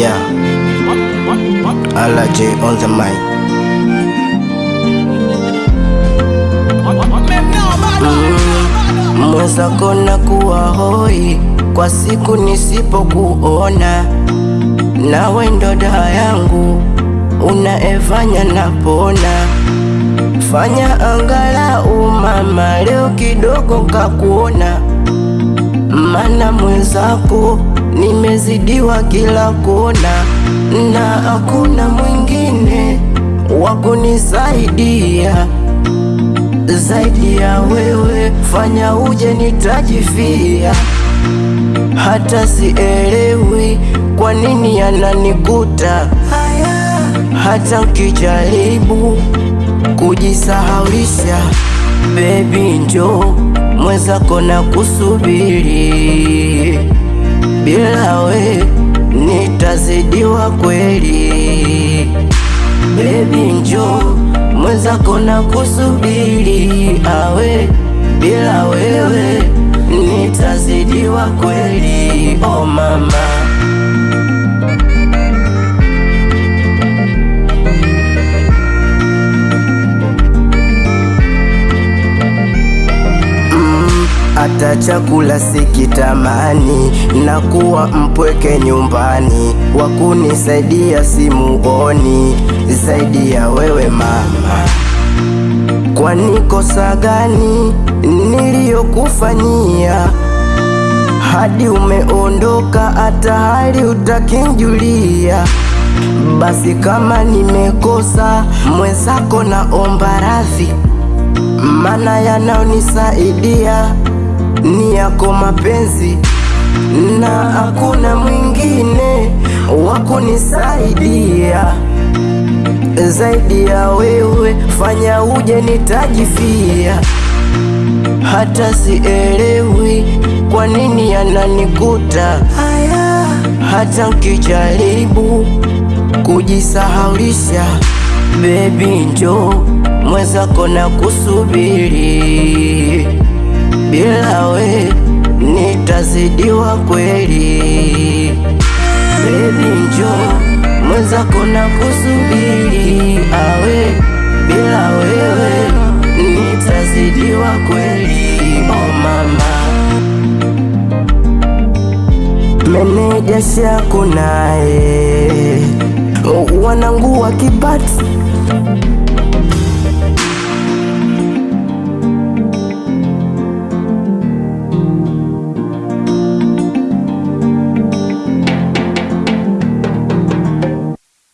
Yeah, Ala J on the mic. Mwenzako na kuwa hoi kwa siku nisipokuona, nawe ndo dawa yangu unaefanya napona. Fanya angalau mama, leo kidogo kakuona, mana mwenzako nimezidiwa kila kona, na hakuna mwingine wa kunisaidia zaidi ya wewe. Fanya uje nitajifia, hata sielewi kwa nini yananikuta hata ukijaribu kujisahaulisha. bebi, njo mwenzako na kusubiri, bila we nitazidiwa kweli. Baby njo mwenzako na kusubiri, awe bila wewe nitazidiwa kweli. Hata chakula sikitamani, na kuwa mpweke nyumbani, wa kunisaidia simuoni zaidi ya wewe mama. Kwani kosa gani niliyokufanyia hadi umeondoka, hata hali utakinjulia? Basi kama nimekosa mwenzako, naomba radhi, mana yanaonisaidia ni yako mapenzi, na hakuna mwingine wa kunisaidia zaidi ya wewe. Fanya uje nitajifia, hata sielewi kwa nini yananikuta haya, hata nkijaribu kujisahaulisha. Baby njo mwenzako na kusubiri, bila we nitazidiwa kweli. Baby njo mwenzako na kusubiri, awe bila wewe nitazidiwa kweli. Oh mama, meneja Shaku naye wanangu wa Kibati